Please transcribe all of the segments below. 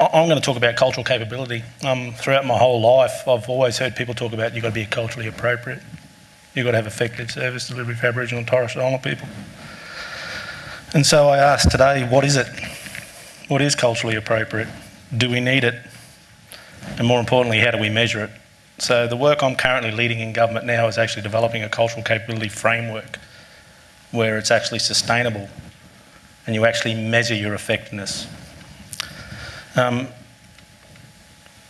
I'm going to talk about cultural capability. Um, throughout my whole life, I've always heard people talk about you've got to be culturally appropriate. You've got to have effective service delivery for Aboriginal and Torres Strait Islander people. And so I ask today, what is it? What is culturally appropriate? Do we need it? And more importantly, how do we measure it? So the work I'm currently leading in government now is actually developing a cultural capability framework where it's actually sustainable and you actually measure your effectiveness. Um,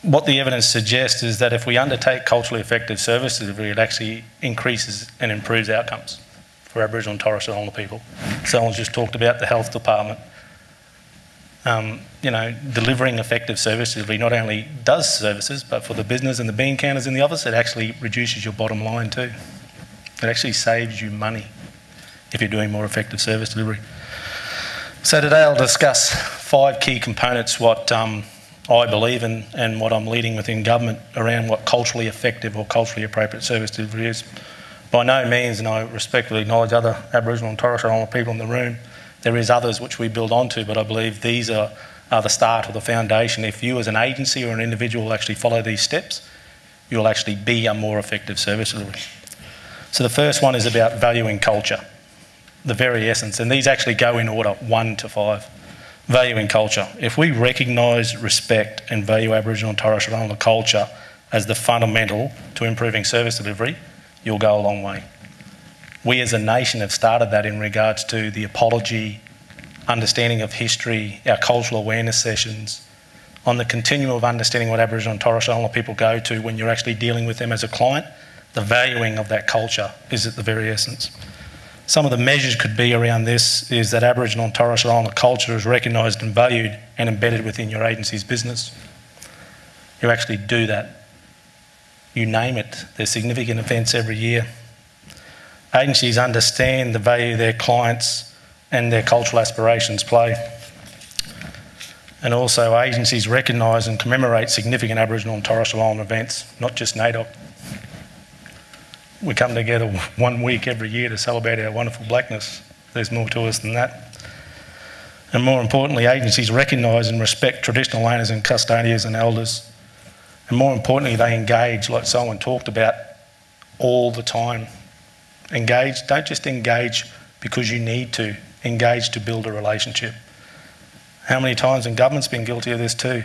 what the evidence suggests is that if we undertake culturally effective service delivery, it actually increases and improves outcomes for Aboriginal and Torres Strait Islander people. Someone's just talked about the health department. Um, you know, delivering effective service delivery not only does services, but for the business and the bean counters in the office, it actually reduces your bottom line too. It actually saves you money if you're doing more effective service delivery. So today I'll discuss five key components what um, I believe in and what I'm leading within government around what culturally effective or culturally appropriate service delivery is. By no means, and I respectfully acknowledge other Aboriginal and Torres Strait Islander people in the room, there is others which we build onto, but I believe these are, are the start or the foundation. If you as an agency or an individual actually follow these steps, you'll actually be a more effective service delivery. So the first one is about valuing culture, the very essence, and these actually go in order, one to five. Valuing culture. If we recognise, respect and value Aboriginal and Torres Strait Islander culture as the fundamental to improving service delivery, you'll go a long way. We as a nation have started that in regards to the apology, understanding of history, our cultural awareness sessions, on the continuum of understanding what Aboriginal and Torres Strait Islander people go to when you're actually dealing with them as a client, the valuing of that culture is at the very essence. Some of the measures could be around this is that Aboriginal and Torres Strait Islander culture is recognised and valued and embedded within your agency's business. You actually do that. You name it. There's significant events every year agencies understand the value their clients and their cultural aspirations play. And also, agencies recognise and commemorate significant Aboriginal and Torres Strait Islander events, not just NAIDOC. We come together one week every year to celebrate our wonderful blackness. There's more to us than that. And more importantly, agencies recognise and respect traditional owners and custodians and elders. And more importantly, they engage, like someone talked about, all the time Engage, don't just engage because you need to, engage to build a relationship. How many times, and government's been guilty of this too,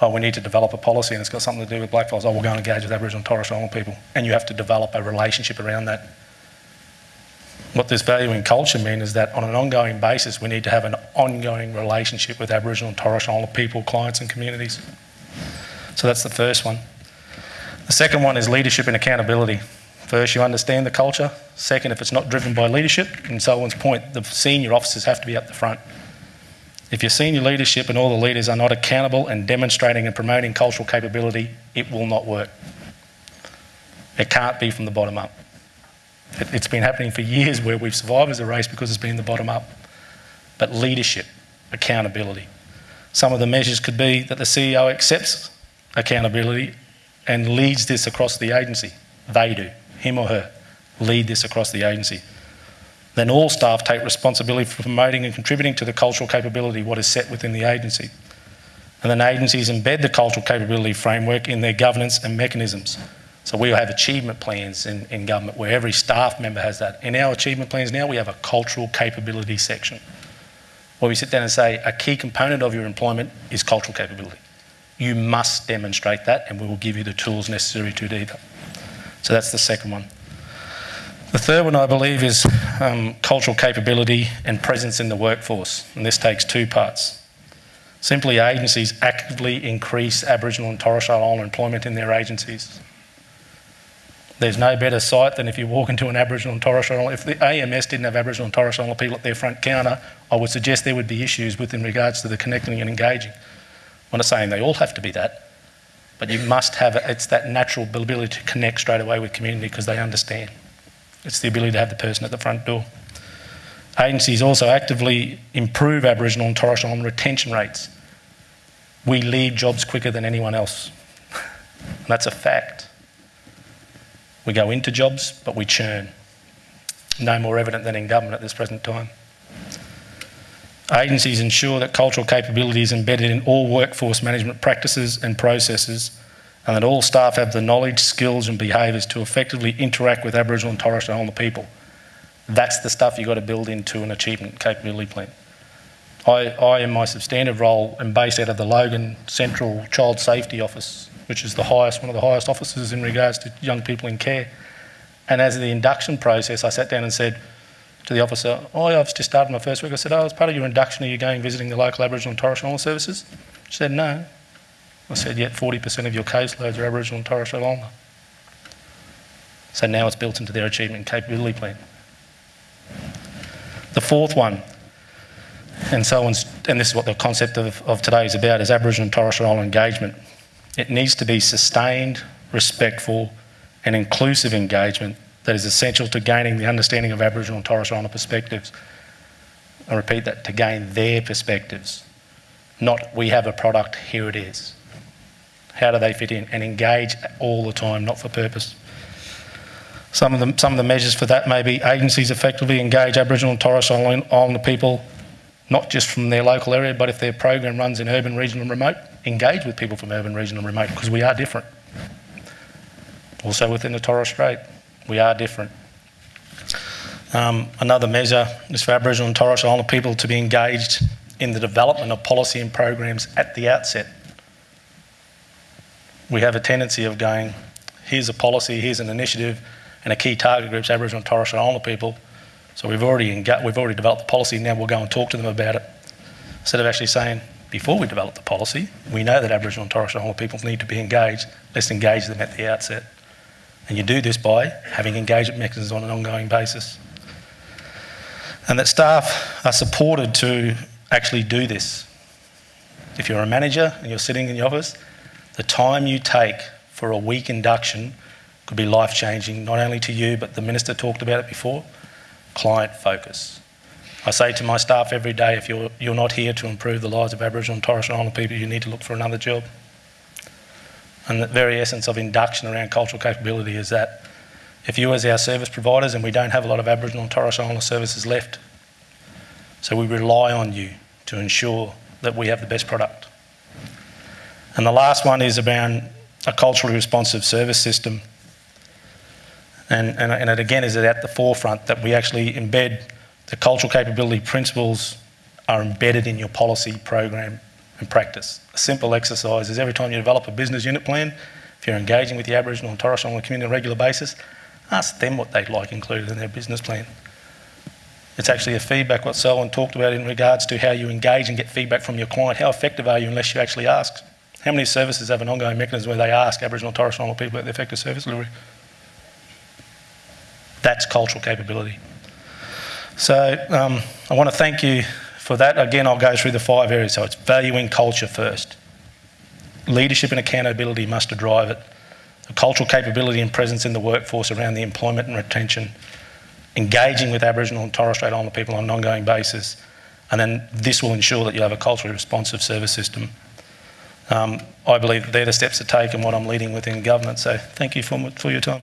oh, we need to develop a policy and it's got something to do with blackfellas. Oh, we're going to engage with Aboriginal and Torres Strait Islander people. And you have to develop a relationship around that. What this value in culture means is that on an ongoing basis, we need to have an ongoing relationship with Aboriginal and Torres Strait Islander people, clients, and communities. So that's the first one. The second one is leadership and accountability. First, you understand the culture. Second, if it's not driven by leadership, in Selwyn's point, the senior officers have to be at the front. If your senior leadership and all the leaders are not accountable and demonstrating and promoting cultural capability, it will not work. It can't be from the bottom up. It, has been happening for years where we've survived as a race because it's been the bottom up. But leadership, accountability. Some of the measures could be that the CEO accepts accountability and leads this across the agency. They do him or her, lead this across the agency. Then all staff take responsibility for promoting and contributing to the cultural capability, what is set within the agency. And then agencies embed the cultural capability framework in their governance and mechanisms. So we'll have achievement plans in, in government where every staff member has that. In our achievement plans now, we have a cultural capability section where we sit down and say a key component of your employment is cultural capability. You must demonstrate that, and we will give you the tools necessary to do that. So that's the second one. The third one, I believe, is um, cultural capability and presence in the workforce. And this takes two parts. Simply, agencies actively increase Aboriginal and Torres Strait Islander employment in their agencies. There's no better sight than if you walk into an Aboriginal and Torres Strait Islander. If the AMS didn't have Aboriginal and Torres Strait Islander people at their front counter, I would suggest there would be issues with in regards to the connecting and engaging. I'm not saying they all have to be that, but you must have, it's that natural ability to connect straight away with community because they understand. It's the ability to have the person at the front door. Agencies also actively improve Aboriginal and Torres Strait Islander retention rates. We leave jobs quicker than anyone else. that's a fact. We go into jobs, but we churn. No more evident than in government at this present time. Agencies ensure that cultural capability is embedded in all workforce management practices and processes and that all staff have the knowledge, skills and behaviours to effectively interact with Aboriginal and Torres Strait Islander people. That's the stuff you've got to build into an achievement capability plan. I, I, in my substantive role, am based out of the Logan Central Child Safety Office, which is the highest, one of the highest offices in regards to young people in care. And as the induction process, I sat down and said to the officer, oh, I've just started my first week. I said, oh, as part of your induction, are you going visiting the local Aboriginal and Torres Strait Islander services? She said, no. I said, yet 40% of your caseloads are Aboriginal and Torres Strait Islander. So now it's built into their achievement and capability plan. The fourth one, and so on, and this is what the concept of, of today is about, is Aboriginal and Torres Strait Islander engagement. It needs to be sustained, respectful and inclusive engagement that is essential to gaining the understanding of Aboriginal and Torres Strait Islander perspectives. I repeat that, to gain their perspectives, not we have a product, here it is. How do they fit in? And engage all the time, not for purpose. Some of, the, some of the measures for that may be agencies effectively engage Aboriginal and Torres Strait Islander people not just from their local area, but if their program runs in urban, regional and remote, engage with people from urban, regional and remote because we are different. Also within the Torres Strait, we are different. Um, another measure is for Aboriginal and Torres Strait Islander people to be engaged in the development of policy and programs at the outset. We have a tendency of going, here's a policy, here's an initiative, and a key target group is Aboriginal and Torres Strait Islander people, so we've already, we've already developed the policy, now we'll go and talk to them about it. Instead of actually saying, before we develop the policy, we know that Aboriginal and Torres Strait Islander people need to be engaged, let's engage them at the outset. And you do this by having engagement mechanisms on an ongoing basis. And that staff are supported to actually do this. If you're a manager and you're sitting in the office, the time you take for a week induction could be life changing, not only to you, but the minister talked about it before client focus. I say to my staff every day, if you're, you're not here to improve the lives of Aboriginal and Torres Strait Islander people, you need to look for another job. And the very essence of induction around cultural capability is that if you as our service providers, and we don't have a lot of Aboriginal and Torres Strait Islander services left, so we rely on you to ensure that we have the best product. And the last one is about a culturally responsive service system and, and, and it again is at the forefront that we actually embed the cultural capability principles are embedded in your policy program and practice. A simple exercise is every time you develop a business unit plan, if you're engaging with the Aboriginal and Torres Strait Islander community on a regular basis, ask them what they'd like included in their business plan. It's actually a feedback what Selwyn talked about in regards to how you engage and get feedback from your client. How effective are you unless you actually ask? How many services have an ongoing mechanism where they ask Aboriginal Torres Strait Islander people about the effective service delivery? That's cultural capability. So um, I want to thank you for that. Again, I'll go through the five areas. So it's valuing culture first. Leadership and accountability must drive it. Cultural capability and presence in the workforce around the employment and retention. Engaging with Aboriginal and Torres Strait Islander people on an ongoing basis. And then this will ensure that you have a culturally responsive service system. Um, I believe they're the steps to take and what I'm leading within government. So thank you for, for your time.